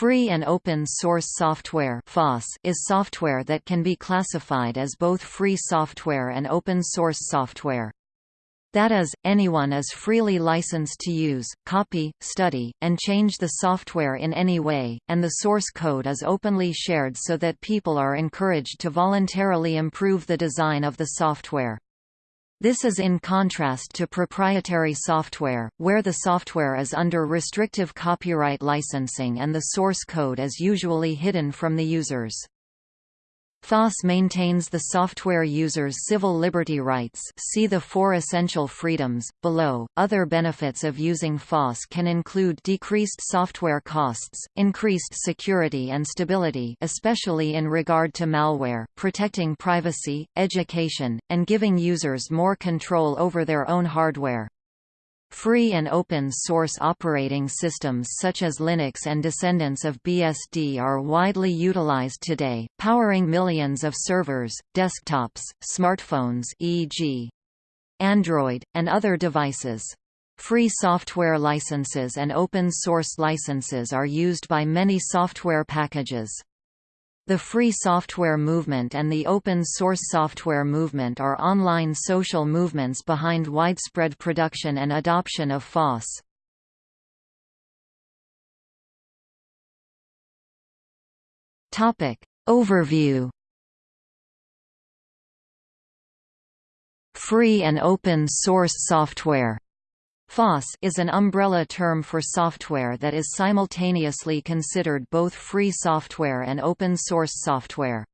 Free and open source software is software that can be classified as both free software and open source software. That is, anyone is freely licensed to use, copy, study, and change the software in any way, and the source code is openly shared so that people are encouraged to voluntarily improve the design of the software. This is in contrast to proprietary software, where the software is under restrictive copyright licensing and the source code is usually hidden from the users. FOSS maintains the software user's civil liberty rights see the four essential freedoms, below. Other benefits of using FOSS can include decreased software costs, increased security and stability especially in regard to malware, protecting privacy, education, and giving users more control over their own hardware. Free and open source operating systems such as Linux and descendants of BSD are widely utilized today, powering millions of servers, desktops, smartphones e.g. Android, and other devices. Free software licenses and open source licenses are used by many software packages. The free software movement and the open source software movement are online social movements behind widespread production and adoption of FOSS. Topic. Overview. Free and open source software FOSS is an umbrella term for software that is simultaneously considered both free software and open source software.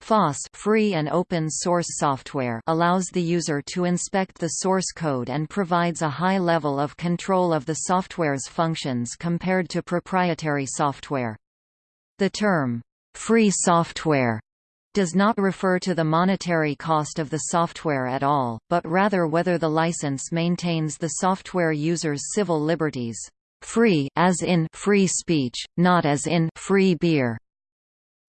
FOSS free and open source software allows the user to inspect the source code and provides a high level of control of the software's functions compared to proprietary software. The term, free software does not refer to the monetary cost of the software at all, but rather whether the license maintains the software user's civil liberties. Free as in free speech, not as in free beer.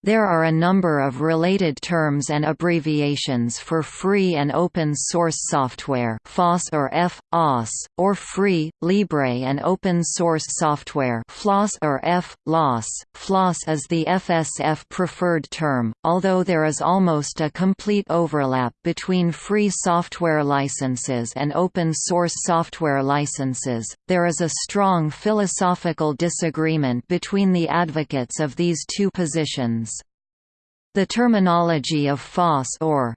There are a number of related terms and abbreviations for free and open source software FOSS or F, OS, or free, libre and open source software FLOSS or F, LOS. FLOSS is the FSF preferred term, although there is almost a complete overlap between free software licenses and open source software licenses. There is a strong philosophical disagreement between the advocates of these two positions. The terminology of FOSS or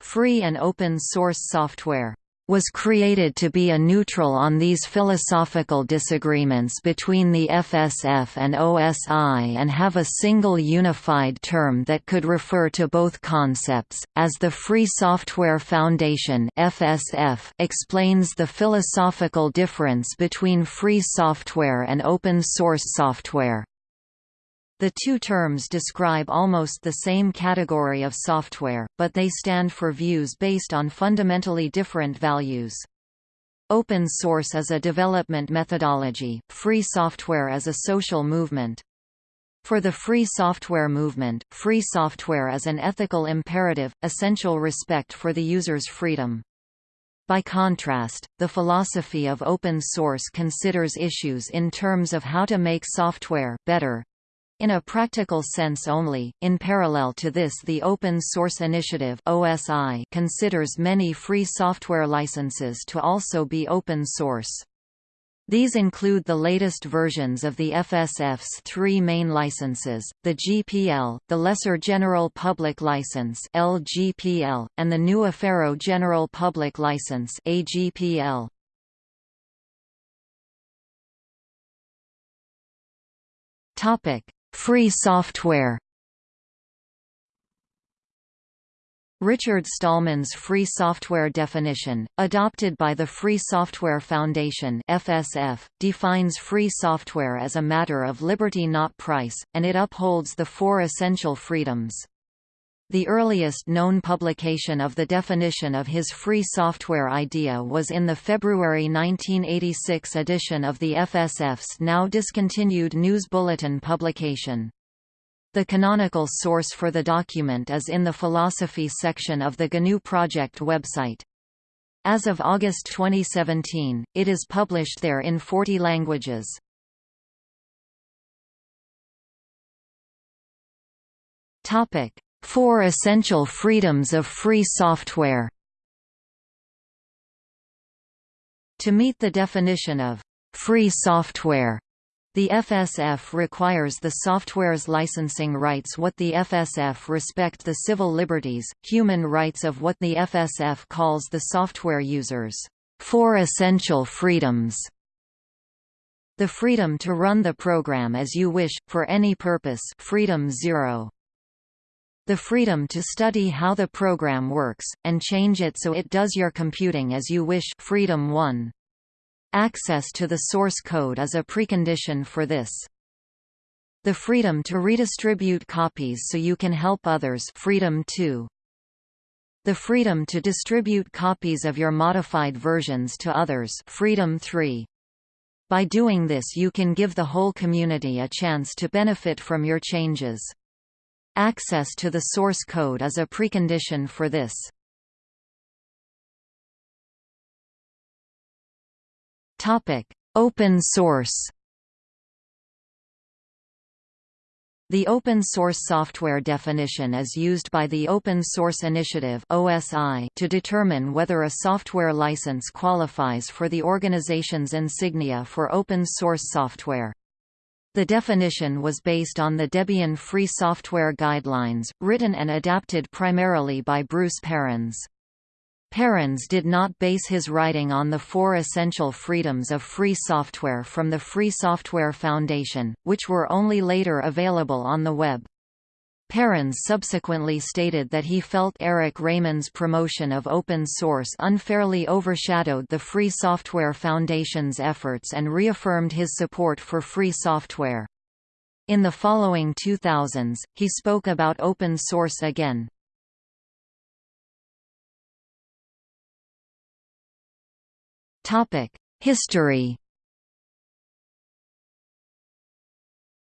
free and open source software was created to be a neutral on these philosophical disagreements between the FSF and OSI and have a single unified term that could refer to both concepts, as the Free Software Foundation FSF explains the philosophical difference between free software and open source software. The two terms describe almost the same category of software, but they stand for views based on fundamentally different values. Open source is a development methodology, free software is a social movement. For the free software movement, free software is an ethical imperative, essential respect for the user's freedom. By contrast, the philosophy of open source considers issues in terms of how to make software better, in a practical sense only, in parallel to this the Open Source Initiative OSI considers many free software licenses to also be open source. These include the latest versions of the FSF's three main licenses, the GPL, the Lesser General Public License LGPL, and the GNU Affero General Public License AGPL. Topic: Free software Richard Stallman's free software definition, adopted by the Free Software Foundation FSF, defines free software as a matter of liberty not price, and it upholds the four essential freedoms. The earliest known publication of the definition of his free software idea was in the February 1986 edition of the FSF's now discontinued GNU's Bulletin publication. The canonical source for the document is in the philosophy section of the GNU Project website. As of August 2017, it is published there in 40 languages. Topic: Four essential freedoms of free software. To meet the definition of free software, the FSF requires the software's licensing rights what the FSF respect the civil liberties, human rights of what the FSF calls the software users' four essential freedoms. The freedom to run the program as you wish, for any purpose freedom zero. The freedom to study how the program works, and change it so it does your computing as you wish freedom 1. Access to the source code is a precondition for this. The freedom to redistribute copies so you can help others freedom 2. The freedom to distribute copies of your modified versions to others freedom 3. By doing this you can give the whole community a chance to benefit from your changes. Access to the source code is a precondition for this. Topic: Open source. The open source software definition is used by the Open Source Initiative (OSI) to determine whether a software license qualifies for the organization's insignia for open source software. The definition was based on the Debian Free Software Guidelines, written and adapted primarily by Bruce Perens. Perens did not base his writing on the four essential freedoms of free software from the Free Software Foundation, which were only later available on the web. Perens subsequently stated that he felt Eric Raymond's promotion of open source unfairly overshadowed the Free Software Foundation's efforts and reaffirmed his support for free software. In the following 2000s, he spoke about open source again. History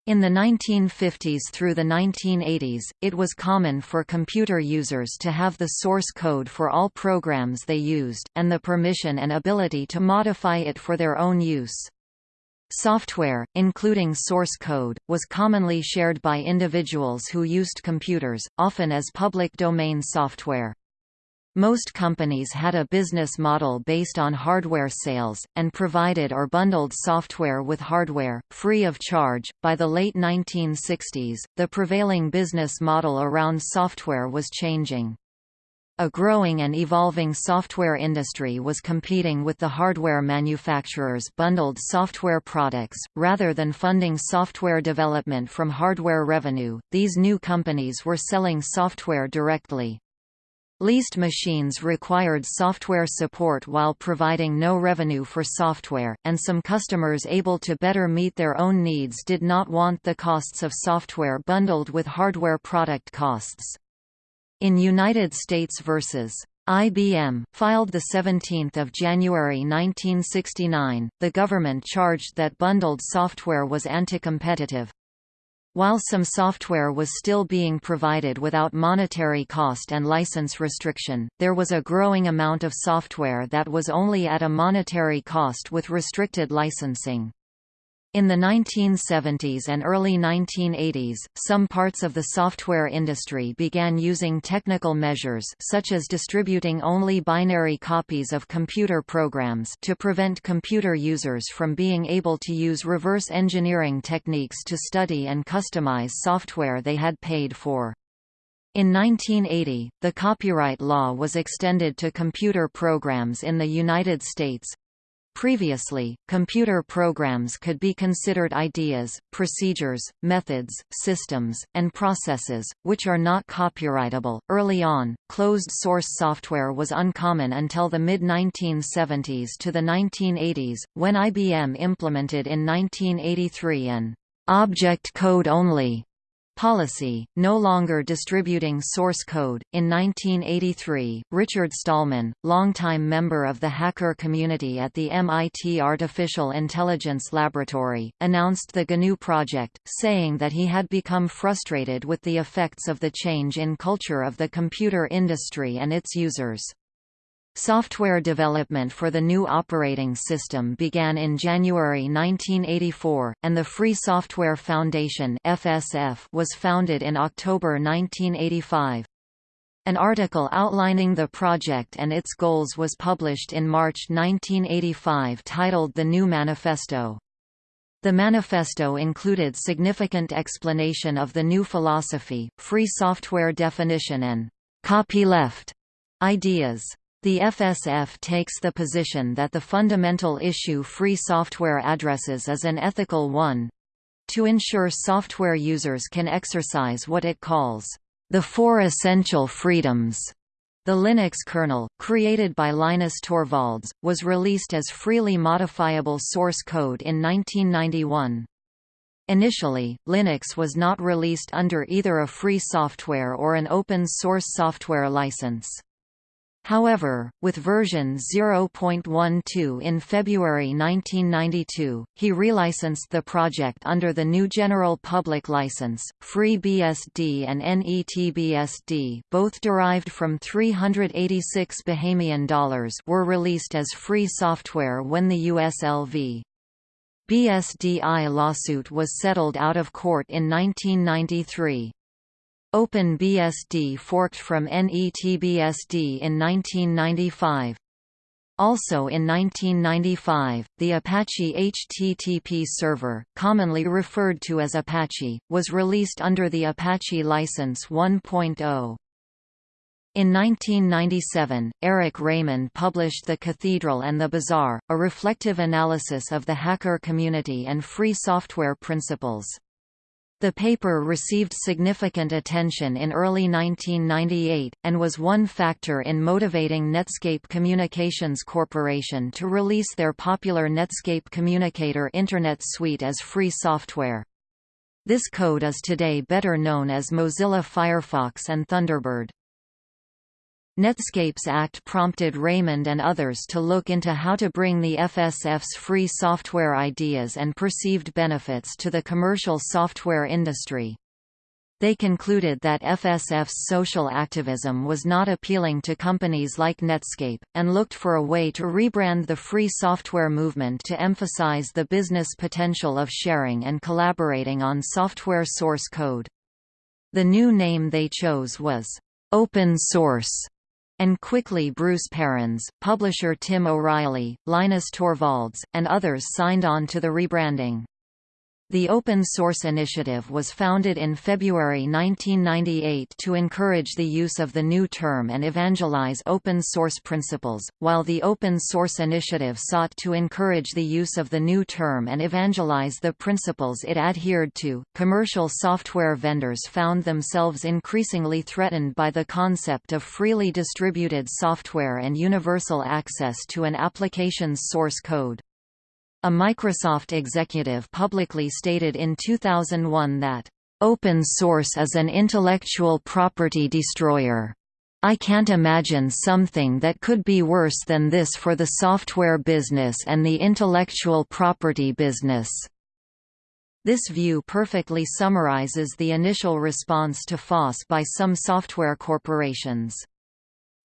In the 1950s through the 1980s, it was common for computer users to have the source code for all programs they used, and the permission and ability to modify it for their own use. Software, including source code, was commonly shared by individuals who used computers, often as public domain software. Most companies had a business model based on hardware sales, and provided or bundled software with hardware, free of charge. By the late 1960s, the prevailing business model around software was changing. A growing and evolving software industry was competing with the hardware manufacturers' bundled software products. Rather than funding software development from hardware revenue, these new companies were selling software directly. Leased machines required software support while providing no revenue for software, and some customers able to better meet their own needs did not want the costs of software bundled with hardware product costs. In United States vs. IBM, filed 17 January 1969, the government charged that bundled software was anti-competitive. While some software was still being provided without monetary cost and license restriction, there was a growing amount of software that was only at a monetary cost with restricted licensing. In the 1970s and early 1980s, some parts of the software industry began using technical measures such as distributing only binary copies of computer programs to prevent computer users from being able to use reverse engineering techniques to study and customize software they had paid for. In 1980, the copyright law was extended to computer programs in the United States, Previously, computer programs could be considered ideas, procedures, methods, systems, and processes, which are not copyrightable. Early on, closed source software was uncommon until the mid 1970s to the 1980s, when IBM implemented in 1983 an object code only Policy, no longer distributing source code. In 1983, Richard Stallman, longtime member of the hacker community at the MIT Artificial Intelligence Laboratory, announced the GNU project, saying that he had become frustrated with the effects of the change in culture of the computer industry and its users. Software development for the GNU operating system began in January 1984, and the Free Software Foundation (FSF) was founded in October 1985. An article outlining the project and its goals was published in March 1985 titled The GNU Manifesto. The manifesto included significant explanation of the GNU philosophy, free software definition and copyleft ideas. The FSF takes the position that the fundamental issue free software addresses is an ethical one to ensure software users can exercise what it calls the four essential freedoms. The Linux kernel, created by Linus Torvalds, was released as freely modifiable source code in 1991. Initially, Linux was not released under either a free software or an open source software license. However, with version 0.12 in February 1992, he relicensed the project under the GNU General Public License. FreeBSD and NETBSD, both derived from 386 Bahamian dollars, were released as free software when the USLV BSDI lawsuit was settled out of court in 1993. OpenBSD forked from NETBSD in 1995. Also in 1995, the Apache HTTP server, commonly referred to as Apache, was released under the Apache License 1.0. In 1997, Eric Raymond published The Cathedral and the Bazaar, a reflective analysis of the hacker community and free software principles. The paper received significant attention in early 1998, and was one factor in motivating Netscape Communications Corporation to release their popular Netscape Communicator Internet Suite as free software. This code is today better known as Mozilla Firefox and Thunderbird. Netscape's Act prompted Raymond and others to look into how to bring the FSF's free software ideas and perceived benefits to the commercial software industry. They concluded that FSF's social activism was not appealing to companies like Netscape, and looked for a way to rebrand the free software movement to emphasize the business potential of sharing and collaborating on software source code. The new name they chose was, "'Open Source' and quickly Bruce Perens, publisher Tim O'Reilly, Linus Torvalds, and others signed on to the rebranding. The Open Source Initiative was founded in February 1998 to encourage the use of the new term and evangelize open source principles, while the Open Source Initiative sought to encourage the use of the new term and evangelize the principles it adhered to. Commercial software vendors found themselves increasingly threatened by the concept of freely distributed software and universal access to an application's source code. A Microsoft executive publicly stated in 2001 that, "...open source is an intellectual property destroyer. I can't imagine something that could be worse than this for the software business and the intellectual property business." This view perfectly summarizes the initial response to FOSS by some software corporations.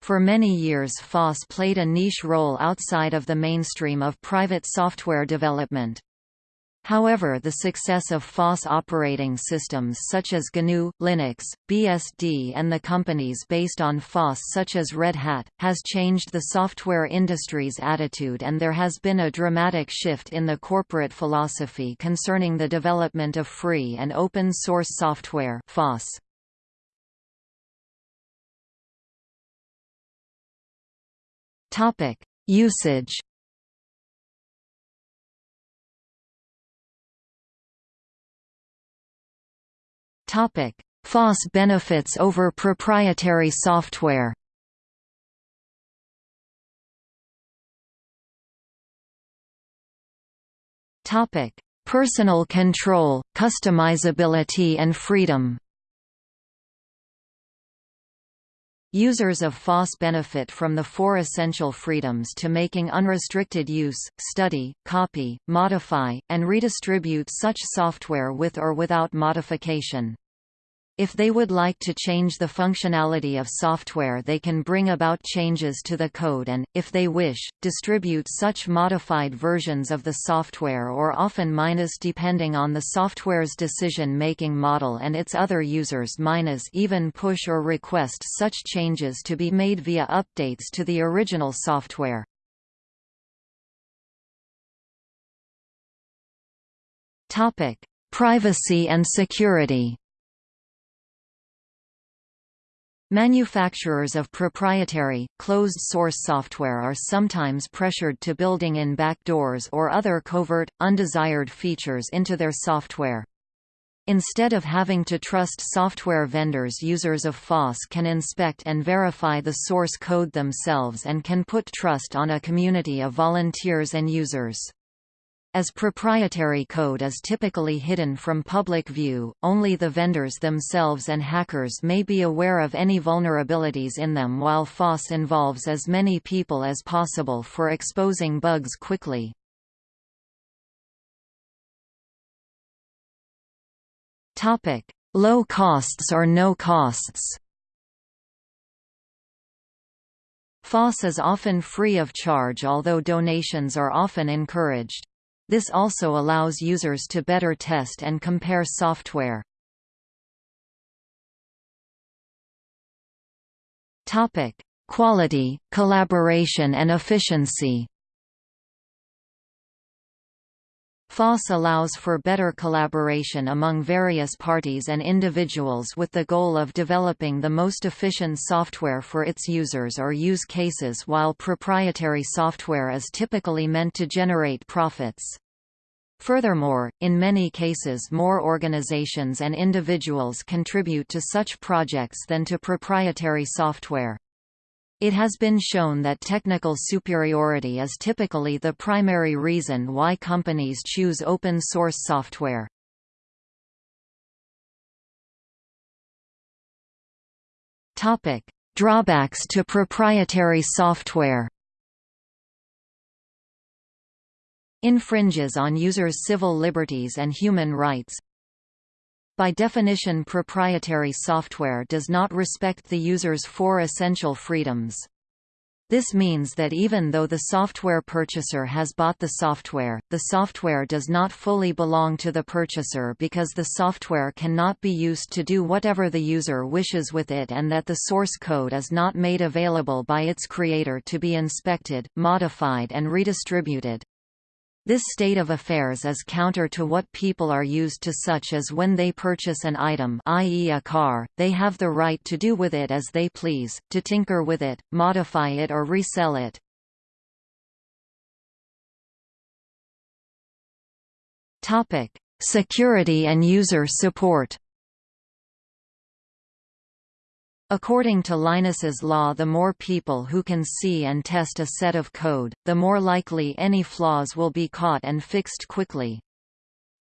For many years FOSS played a niche role outside of the mainstream of private software development. However the success of FOSS operating systems such as GNU, Linux, BSD and the companies based on FOSS such as Red Hat, has changed the software industry's attitude and there has been a dramatic shift in the corporate philosophy concerning the development of free and open source software FOSS. Topic: Usage. Topic: FOSS benefits over proprietary software. Topic: Personal control, customizability and freedom. Users of FOSS benefit from the four essential freedoms to making unrestricted use, study, copy, modify, and redistribute such software with or without modification. If they would like to change the functionality of software they can bring about changes to the code and, if they wish, distribute such modified versions of the software or often minus depending on the software's decision-making model and its other users minus even push or request such changes to be made via updates to the original software. Privacy and security Manufacturers of proprietary, closed-source software are sometimes pressured to building in backdoors or other covert, undesired features into their software. Instead of having to trust software vendors users of FOSS can inspect and verify the source code themselves and can put trust on a community of volunteers and users. As proprietary code is typically hidden from public view, only the vendors themselves and hackers may be aware of any vulnerabilities in them while FOSS involves as many people as possible for exposing bugs quickly. Low costs or no costs FOSS is often free of charge although donations are often encouraged. This also allows users to better test and compare software. Topic: Quality, collaboration and efficiency. FOSS allows for better collaboration among various parties and individuals with the goal of developing the most efficient software for its users or use cases while proprietary software is typically meant to generate profits. Furthermore, in many cases more organizations and individuals contribute to such projects than to proprietary software. It has been shown that technical superiority is typically the primary reason why companies choose open-source software. Topic: Drawbacks to proprietary software infringes on users' civil liberties and human rights. By definition proprietary software does not respect the user's four essential freedoms. This means that even though the software purchaser has bought the software, the software does not fully belong to the purchaser because the software cannot be used to do whatever the user wishes with it and that the source code is not made available by its creator to be inspected, modified and redistributed. This state of affairs is counter to what people are used to such as when they purchase an item i.e. a car, they have the right to do with it as they please, to tinker with it, modify it or resell it. Security and user support According to Linus's law the more people who can see and test a set of code, the more likely any flaws will be caught and fixed quickly.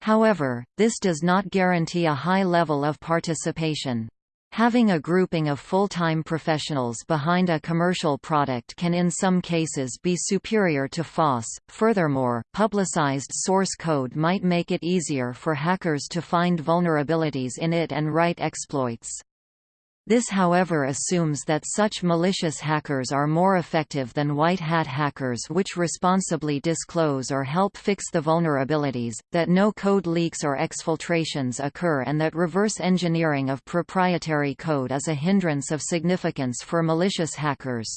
However, this does not guarantee a high level of participation. Having a grouping of full-time professionals behind a commercial product can in some cases be superior to FOSS. Furthermore, publicized source code might make it easier for hackers to find vulnerabilities in it and write exploits. This however assumes that such malicious hackers are more effective than white hat hackers which responsibly disclose or help fix the vulnerabilities, that no code leaks or exfiltrations occur and that reverse engineering of proprietary code is a hindrance of significance for malicious hackers.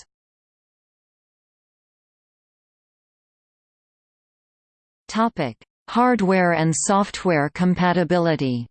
Hardware and software compatibility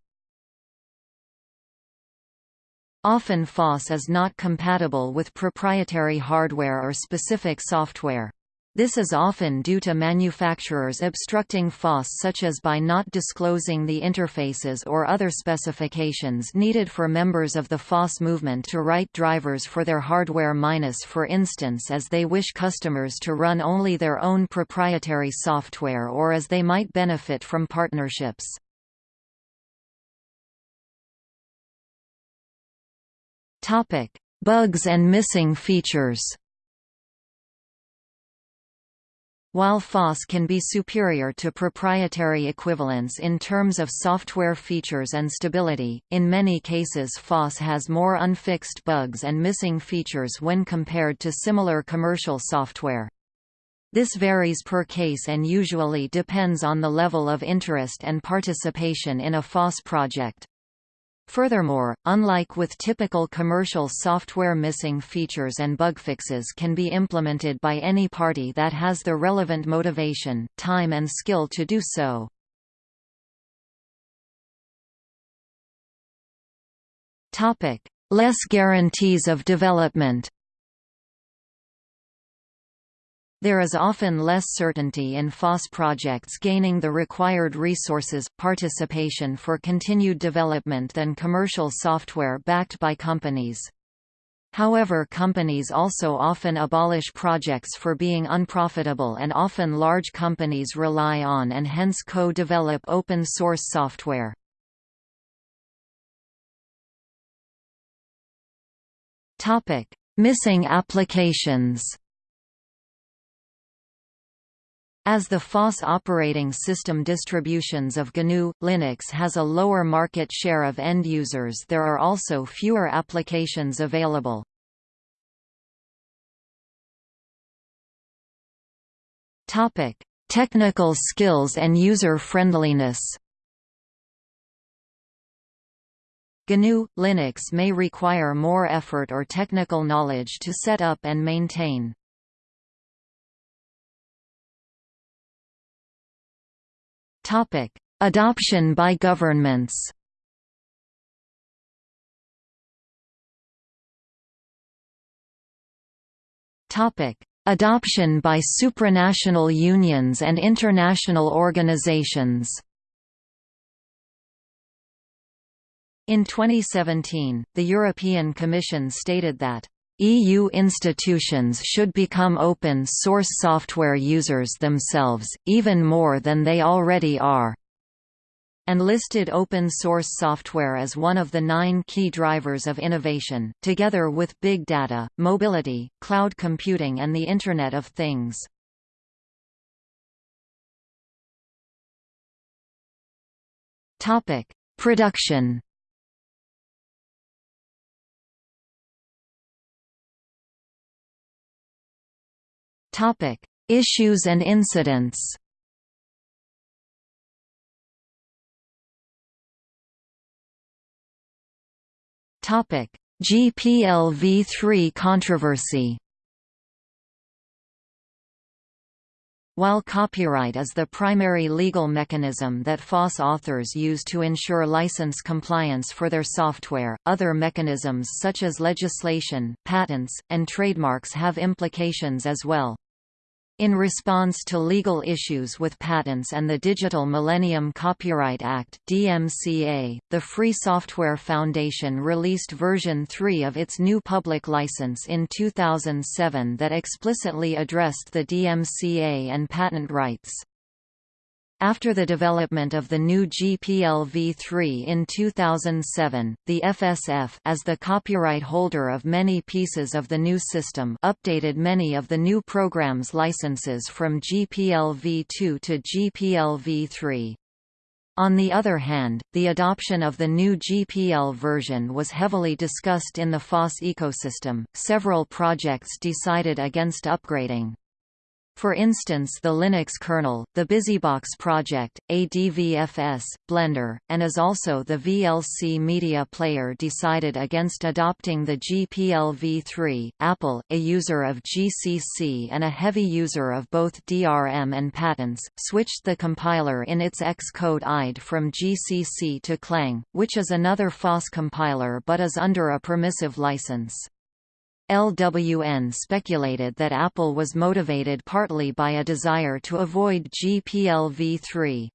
Often FOSS is not compatible with proprietary hardware or specific software. This is often due to manufacturers obstructing FOSS such as by not disclosing the interfaces or other specifications needed for members of the FOSS movement to write drivers for their hardware minus for instance as they wish customers to run only their own proprietary software or as they might benefit from partnerships. Topic: Bugs and missing features. While FOSS can be superior to proprietary equivalents in terms of software features and stability, in many cases FOSS has more unfixed bugs and missing features when compared to similar commercial software. This varies per case and usually depends on the level of interest and participation in a FOSS project. Furthermore, unlike with typical commercial software missing features and bug fixes can be implemented by any party that has the relevant motivation, time and skill to do so. Less guarantees of development There is often less certainty in FOSS projects gaining the required resources, participation for continued development than commercial software backed by companies. However companies also often abolish projects for being unprofitable and often large companies rely on and hence co-develop open-source software. Missing applications as the FOSS operating system distributions of GNU, Linux has a lower market share of end users there are also fewer applications available. Technical skills and user-friendliness GNU, Linux may require more effort or technical knowledge to set up and maintain. Topic: Adoption by governments. Topic: Adoption by supranational unions and international organizations. In 2017, the European Commission stated that EU institutions should become open-source software users themselves, even more than they already are and listed open-source software as one of the nine key drivers of innovation, together with big data, mobility, cloud computing and the Internet of Things. Production Topic: Issues and incidents. Topic: GPLv3 controversy. While copyright is the primary legal mechanism that FOSS authors use to ensure license compliance for their software, other mechanisms such as legislation, patents, and trademarks have implications as well. In response to legal issues with patents and the Digital Millennium Copyright Act (DMCA), the Free Software Foundation released version 3 of its GNU public license in 2007 that explicitly addressed the DMCA and patent rights. After the development of the GNU GPL v3 in 2007, the FSF as the copyright holder of many pieces of the GNU system updated many of the GNU program's licenses from GPL v2 to GPL v3. On the other hand, the adoption of the new GPL version was heavily discussed in the FOSS ecosystem. Several projects decided against upgrading. For instance the Linux kernel, the BusyBox project, ADVFS, Blender, and as also the VLC Media Player decided against adopting the GPL v3. Apple, a user of GCC and a heavy user of both DRM and patents, switched the compiler in its Xcode IDE from GCC to Clang, which is another FOSS compiler but is under a permissive license. LWN speculated that Apple was motivated partly by a desire to avoid GPL v3.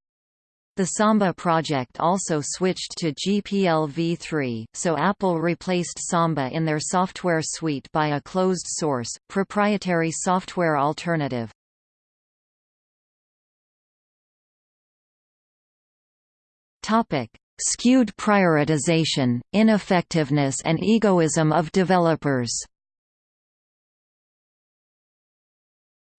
The Samba project also switched to GPL v3, so Apple replaced Samba in their software suite by a closed-source, proprietary software alternative. Skewed prioritization, ineffectiveness and egoism of developers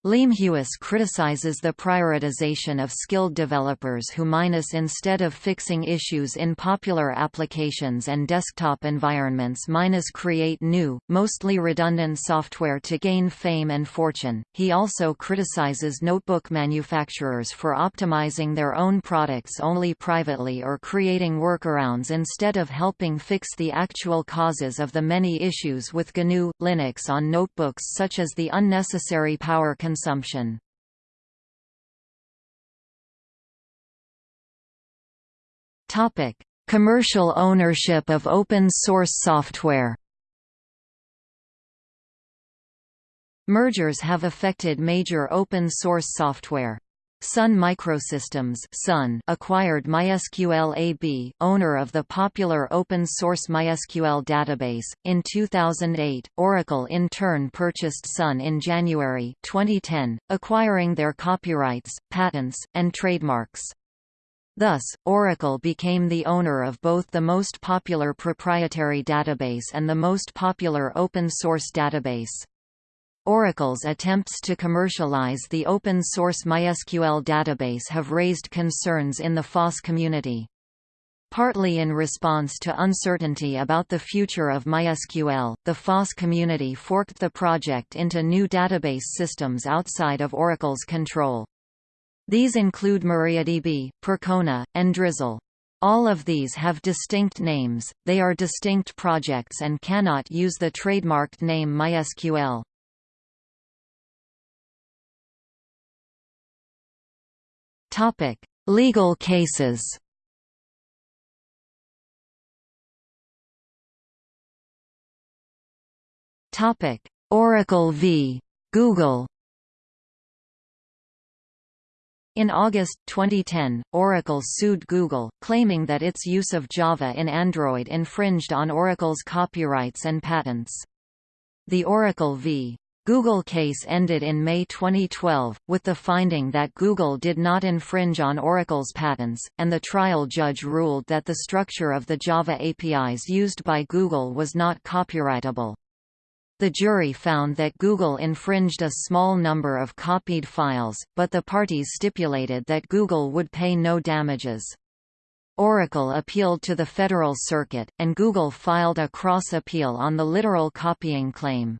Leemhuis criticizes the prioritization of skilled developers who minus instead of fixing issues in popular applications and desktop environments minus create new, mostly redundant software to gain fame and fortune. He also criticizes notebook manufacturers for optimizing their own products only privately or creating workarounds instead of helping fix the actual causes of the many issues with GNU Linux on notebooks such as the unnecessary power consumption consumption. Topic: Commercial ownership of open source software. Mergers have affected major open source software. Sun Microsystems Sun acquired MySQL AB, owner of the popular open-source MySQL database, in 2008. Oracle in turn purchased Sun in January 2010, acquiring their copyrights, patents, and trademarks. Thus, Oracle became the owner of both the most popular proprietary database and the most popular open-source database. Oracle's attempts to commercialize the open-source MySQL database have raised concerns in the FOSS community. Partly in response to uncertainty about the future of MySQL, the FOSS community forked the project into new database systems outside of Oracle's control. These include MariaDB, Percona, and Drizzle. All of these have distinct names, they are distinct projects and cannot use the trademarked name MySQL. Topic: Legal cases. Topic: Oracle v. Google. In August 2010, Oracle sued Google, claiming that its use of Java in Android infringed on Oracle's copyrights and patents. The Oracle v. Google case ended in May 2012, with the finding that Google did not infringe on Oracle's patents, and the trial judge ruled that the structure of the Java APIs used by Google was not copyrightable. The jury found that Google infringed a small number of copied files, but the parties stipulated that Google would pay no damages. Oracle appealed to the Federal Circuit, and Google filed a cross-appeal on the literal copying claim.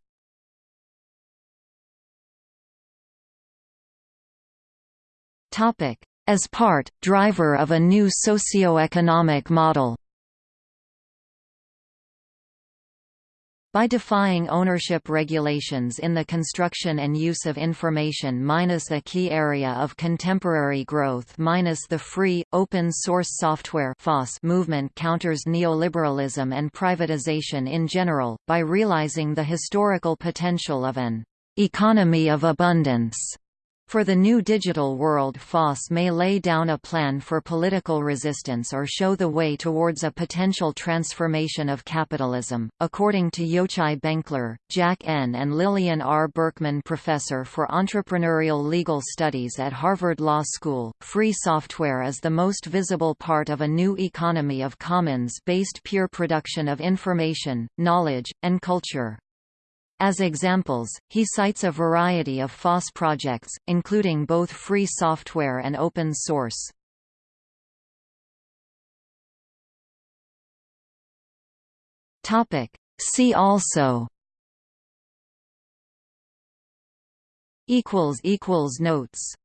As part, driver of a new socio-economic model. By defying ownership regulations in the construction and use of information minus a key area of contemporary growth minus the free, open-source software movement counters neoliberalism and privatization in general, by realizing the historical potential of an economy of abundance for the new digital world FOSS may lay down a plan for political resistance or show the way towards a potential transformation of capitalism. According to Yochai Benkler, Jack N. and Lillian R. Berkman Professor for Entrepreneurial Legal Studies at Harvard Law School, free software is the most visible part of a new economy of commons-based peer production of information, knowledge, and culture. As examples, he cites a variety of FOSS projects, including both free software and open source. See also Notes